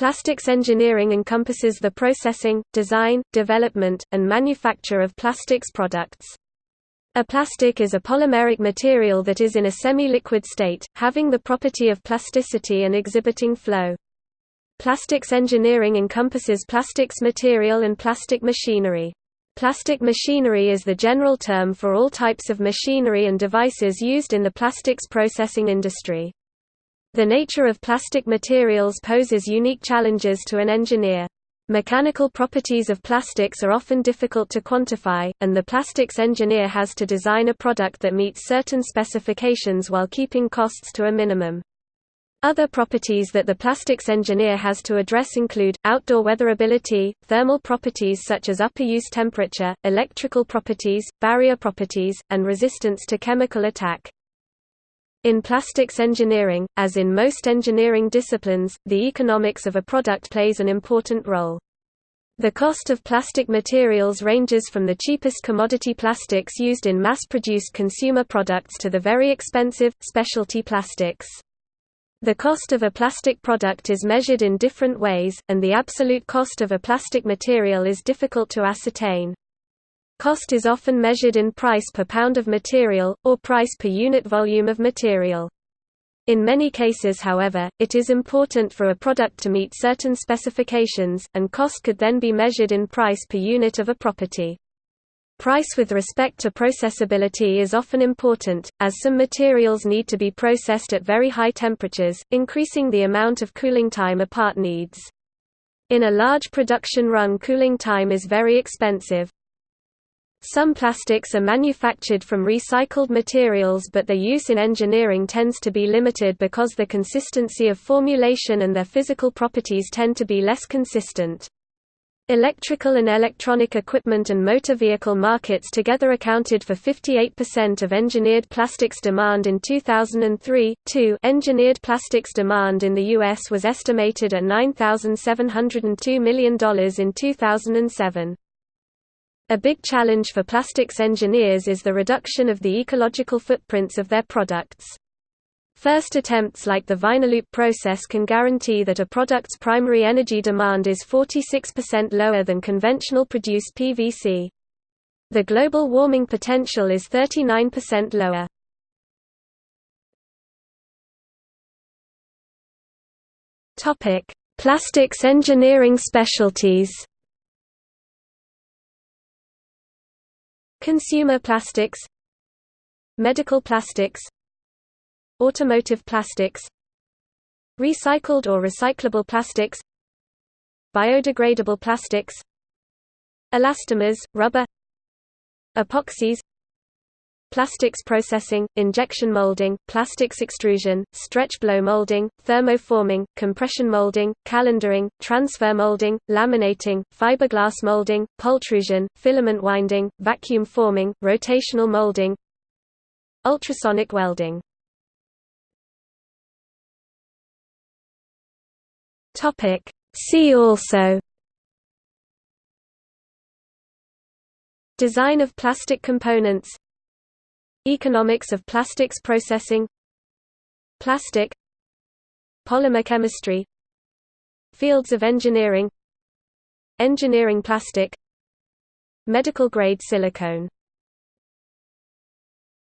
Plastics engineering encompasses the processing, design, development, and manufacture of plastics products. A plastic is a polymeric material that is in a semi-liquid state, having the property of plasticity and exhibiting flow. Plastics engineering encompasses plastics material and plastic machinery. Plastic machinery is the general term for all types of machinery and devices used in the plastics processing industry. The nature of plastic materials poses unique challenges to an engineer. Mechanical properties of plastics are often difficult to quantify, and the plastics engineer has to design a product that meets certain specifications while keeping costs to a minimum. Other properties that the plastics engineer has to address include, outdoor weatherability, thermal properties such as upper use temperature, electrical properties, barrier properties, and resistance to chemical attack. In plastics engineering, as in most engineering disciplines, the economics of a product plays an important role. The cost of plastic materials ranges from the cheapest commodity plastics used in mass-produced consumer products to the very expensive, specialty plastics. The cost of a plastic product is measured in different ways, and the absolute cost of a plastic material is difficult to ascertain. Cost is often measured in price per pound of material, or price per unit volume of material. In many cases however, it is important for a product to meet certain specifications, and cost could then be measured in price per unit of a property. Price with respect to processability is often important, as some materials need to be processed at very high temperatures, increasing the amount of cooling time a part needs. In a large production run cooling time is very expensive, some plastics are manufactured from recycled materials but their use in engineering tends to be limited because the consistency of formulation and their physical properties tend to be less consistent. Electrical and electronic equipment and motor vehicle markets together accounted for 58% of engineered plastics demand in 2003. 2 Engineered plastics demand in the U.S. was estimated at $9,702 million in 2007. A big challenge for plastics engineers is the reduction of the ecological footprints of their products. First attempts like the VinyLoop process can guarantee that a product's primary energy demand is 46% lower than conventional produced PVC. The global warming potential is 39% lower. Plastics engineering specialties Consumer plastics Medical plastics Automotive plastics Recycled or recyclable plastics Biodegradable plastics Elastomers, rubber Epoxies Plastics processing, injection molding, plastics extrusion, stretch blow molding, thermoforming, compression molding, calendering, transfer molding, laminating, fiberglass molding, pultrusion, filament winding, vacuum forming, rotational molding Ultrasonic welding. Topic. See also Design of plastic components Economics of plastics processing. Plastic. Polymer chemistry. Fields of engineering. Engineering plastic. Medical grade silicone